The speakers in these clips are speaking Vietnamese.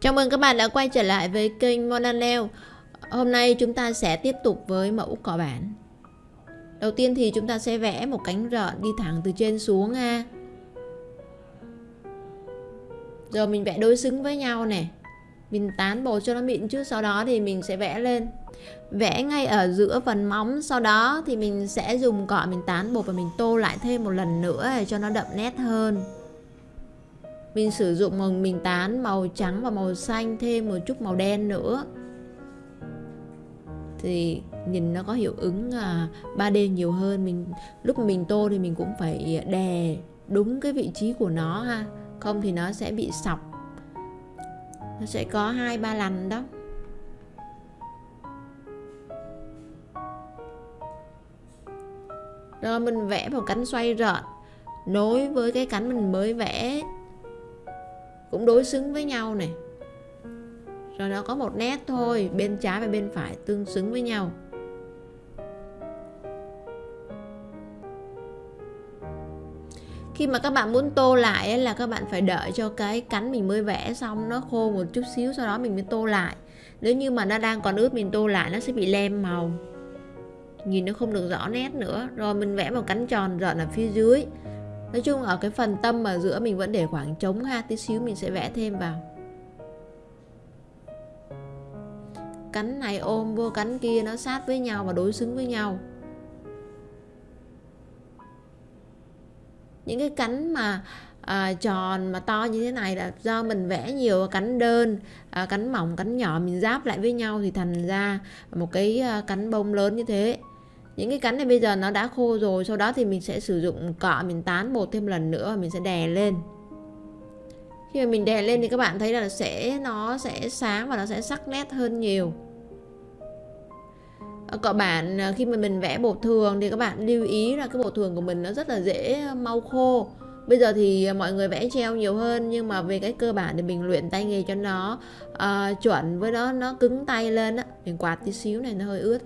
Chào mừng các bạn đã quay trở lại với kênh Monanel. Hôm nay chúng ta sẽ tiếp tục với mẫu cọ bản. Đầu tiên thì chúng ta sẽ vẽ một cánh rợn đi thẳng từ trên xuống ha. Rồi mình vẽ đối xứng với nhau này Mình tán bột cho nó mịn trước, Sau đó thì mình sẽ vẽ lên. Vẽ ngay ở giữa phần móng, Sau đó thì mình sẽ dùng cọ mình tán bột Và mình tô lại thêm một lần nữa để cho nó đậm nét hơn mình sử dụng màu mình tán, màu trắng và màu xanh, thêm một chút màu đen nữa. Thì nhìn nó có hiệu ứng à, 3D nhiều hơn. Mình, lúc mình tô thì mình cũng phải đè đúng cái vị trí của nó ha. Không thì nó sẽ bị sọc. Nó sẽ có hai, ba lần đó. Rồi mình vẽ một cánh xoay rợn. Nối với cái cánh mình mới vẽ cũng đối xứng với nhau này. Rồi nó có một nét thôi bên trái và bên phải tương xứng với nhau. Khi mà các bạn muốn tô lại ấy, là các bạn phải đợi cho cái cánh mình mới vẽ xong nó khô một chút xíu sau đó mình mới tô lại. Nếu như mà nó đang còn ướt mình tô lại nó sẽ bị lem màu. Nhìn nó không được rõ nét nữa. Rồi mình vẽ một cánh tròn rợn ở phía dưới. Nói chung ở cái phần tâm ở giữa mình vẫn để khoảng trống ha Tí xíu mình sẽ vẽ thêm vào. Cánh này ôm vô cánh kia nó sát với nhau và đối xứng với nhau. Những cái cánh mà à, tròn mà to như thế này là do mình vẽ nhiều cánh đơn à, cánh mỏng cánh nhỏ mình giáp lại với nhau thì thành ra một cái à, cánh bông lớn như thế những cái cánh này bây giờ nó đã khô rồi sau đó thì mình sẽ sử dụng cọ mình tán bột thêm lần nữa và mình sẽ đè lên. Khi mà mình đè lên thì các bạn thấy là sẽ nó sẽ sáng và nó sẽ sắc nét hơn nhiều. Cọ bản à, khi mà mình vẽ bột thường thì các bạn lưu ý là cái bột thường của mình nó rất là dễ à, mau khô. Bây giờ thì mọi người vẽ treo nhiều hơn nhưng mà về cái cơ bản thì mình luyện tay nghề cho nó uh, chuẩn với nó nó cứng tay lên á. Mình quạt tí xíu này nó hơi ướt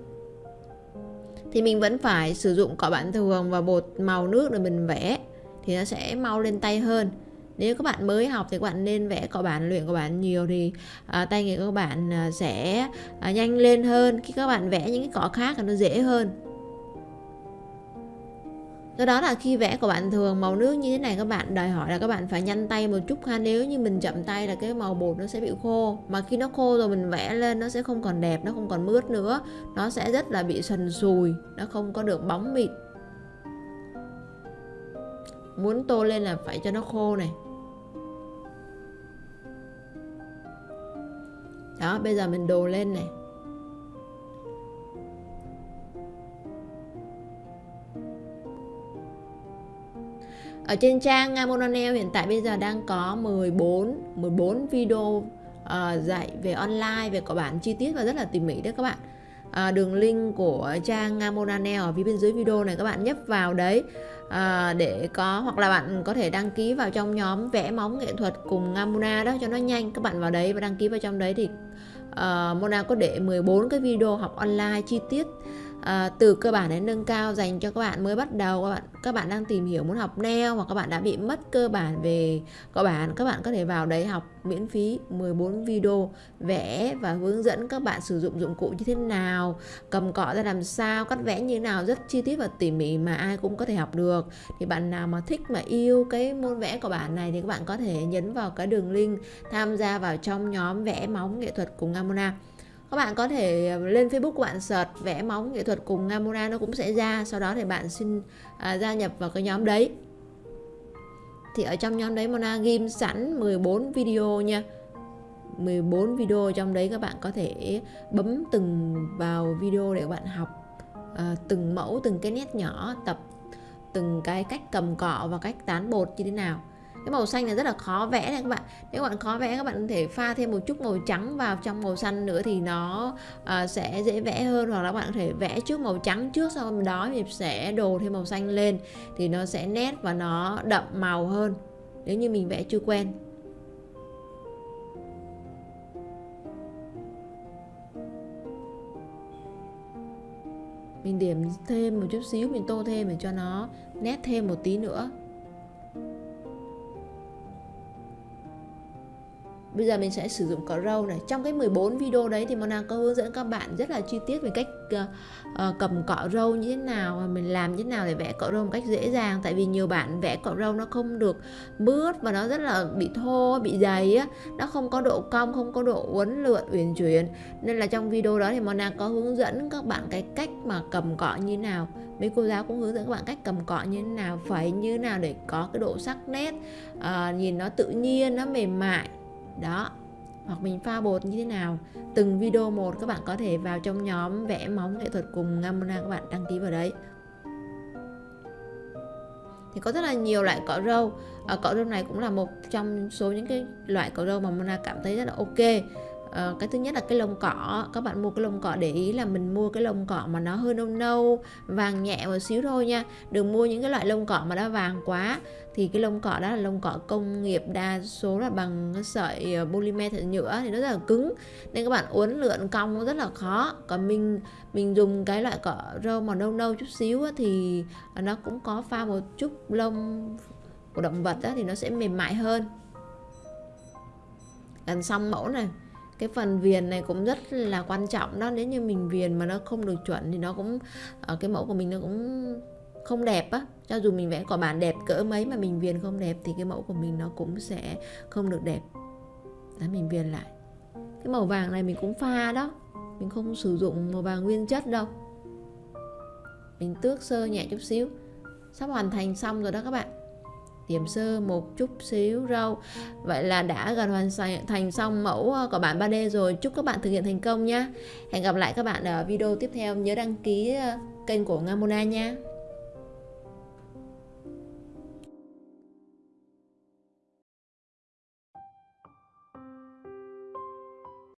thì mình vẫn phải sử dụng cọ bản thường và bột màu nước để mình vẽ. Thì nó sẽ mau lên tay hơn. Nếu các bạn mới học thì các bạn nên vẽ cọ bản luyện cọ bản nhiều thì à, tay nghề của các bạn à, sẽ à, nhanh lên hơn. Khi các bạn vẽ những cái cọ khác thì nó dễ hơn do đó là khi vẽ của bạn thường, màu nước như thế này các bạn, đòi hỏi là các bạn phải nhanh tay một chút ha. Nếu như mình chậm tay là cái màu bột nó sẽ bị khô. Mà khi nó khô rồi mình vẽ lên, nó sẽ không còn đẹp, nó không còn mướt nữa. Nó sẽ rất là bị sần sùi, nó không có được bóng mịn. Muốn tô lên là phải cho nó khô này. Đó, bây giờ mình đồ lên này. Ở trên trang Mononeo hiện tại bây giờ đang có 14 14 video uh, dạy về online về có bản chi tiết và rất là tỉ mỉ đấy các bạn. À, đường link của trang Monanel ở phía bên dưới video này các bạn nhấp vào đấy. À, để có hoặc là bạn có thể đăng ký vào trong nhóm vẽ móng nghệ thuật cùng ngamona đó cho nó nhanh. Các bạn vào đấy và đăng ký vào trong đấy thì uh, Mona có để 14 cái video học online chi tiết à, từ cơ bản đến nâng cao dành cho các bạn mới bắt đầu các bạn các bạn đang tìm hiểu muốn học neo hoặc các bạn đã bị mất cơ bản về cơ bản các bạn có thể vào đấy học miễn phí 14 video vẽ và hướng dẫn các bạn sử dụng dụng cụ như thế nào cầm cọ ra làm sao cắt vẽ như thế nào rất chi tiết và tỉ mỉ mà ai cũng có thể học được. Thì bạn nào mà thích mà yêu cái môn vẽ của bạn này thì các bạn có thể nhấn vào cái đường link tham gia vào trong nhóm vẽ móng nghệ thuật cùng Amona các bạn có thể ờ, lên Facebook của bạn search vẽ móng nghệ thuật cùng Gamora nó cũng sẽ ra. Sau đó thì bạn xin à, gia nhập vào cái nhóm đấy. Thì ở trong nhóm đấy Mona ghim sẵn 14 video nha. 14 video trong đấy các bạn có thể bấm từng vào video để các bạn học à, từng mẫu từng cái nét nhỏ tập từng cái cách cầm cọ và cách tán bột như thế nào cái màu xanh này rất là khó vẽ này các bạn. Nếu các bạn khó vẽ các bạn có thể pha thêm một chút màu trắng vào trong màu xanh nữa thì nó uh, sẽ dễ vẽ hơn. Hoặc là các bạn có thể vẽ trước màu trắng trước sau đó thì sẽ đồ thêm màu xanh lên thì nó sẽ nét và nó đậm màu hơn nếu như mình vẽ chưa quen. Mình điểm thêm một chút xíu mình tô thêm để cho nó nét thêm một tí nữa. Bây giờ mình sẽ sử dụng cỏ râu này. Trong cái 14 video đấy thì Mona có hướng dẫn các bạn rất là chi tiết về cách uh, uh, cầm cọ râu như thế nào và mình làm như thế nào để vẽ cọ râu một cách dễ dàng. Tại vì nhiều bạn vẽ cọ râu nó không được mướt và nó rất là bị thô bị dày á. Nó không có độ cong không có độ uốn lượn uyển chuyển. Nên là trong video đó thì Mona có hướng dẫn các bạn cái cách mà cầm cọ như thế nào. Mấy cô giáo cũng hướng dẫn các bạn cách cầm cọ như thế nào phải như thế nào để có cái độ sắc nét uh, nhìn nó tự nhiên nó mềm mại đó. Hoặc mình pha bột như thế nào. Từng video một các bạn có thể vào trong nhóm vẽ móng nghệ thuật cùng Ngamona các bạn đăng ký vào đấy. Thì có rất là nhiều loại cỏ râu à, ờ, cỏ râu này cũng là một trong số những cái loại cỏ râu mà Mona cảm thấy rất là ok à, cái thứ nhất là cái lông cỏ. Các bạn mua cái lông cỏ để ý là mình mua cái lông cỏ mà nó hơi nâu nâu vàng nhẹ một xíu thôi nha. Đừng mua những cái loại lông cỏ mà đã vàng quá. Thì cái lông cỏ đó là lông cỏ công nghiệp đa số là bằng sợi ờ, polymer thật nhựa thì nó rất là cứng. Nên các bạn uốn lượn cong rất là khó. Còn mình mình dùng cái loại cỏ râu màu nâu nâu chút xíu thì nó cũng có pha một chút lông của động vật đó, thì nó sẽ mềm mại hơn. Gần xong mẫu này cái phần viền này cũng rất là quan trọng đó. Nếu như mình viền mà nó không được chuẩn thì nó cũng ờ, cái mẫu của mình nó cũng không đẹp á. Cho dù mình vẽ cỏ bản đẹp cỡ mấy mà mình viền không đẹp thì cái mẫu của mình nó cũng sẽ không được đẹp. Đó, mình viền lại. Cái màu vàng này mình cũng pha đó. Mình không sử dụng màu vàng nguyên chất đâu. Mình tước sơ nhẹ chút xíu. Sắp hoàn thành xong rồi đó các bạn tiềm sơ một chút xíu rau. Vậy là đã gần hoàn thành xong mẫu ờ, của bản 3D rồi. Chúc các bạn thực hiện thành công nhé hẹn gặp lại các bạn ở video tiếp theo. Nhớ đăng ký ờ, kênh của Ngamona nha.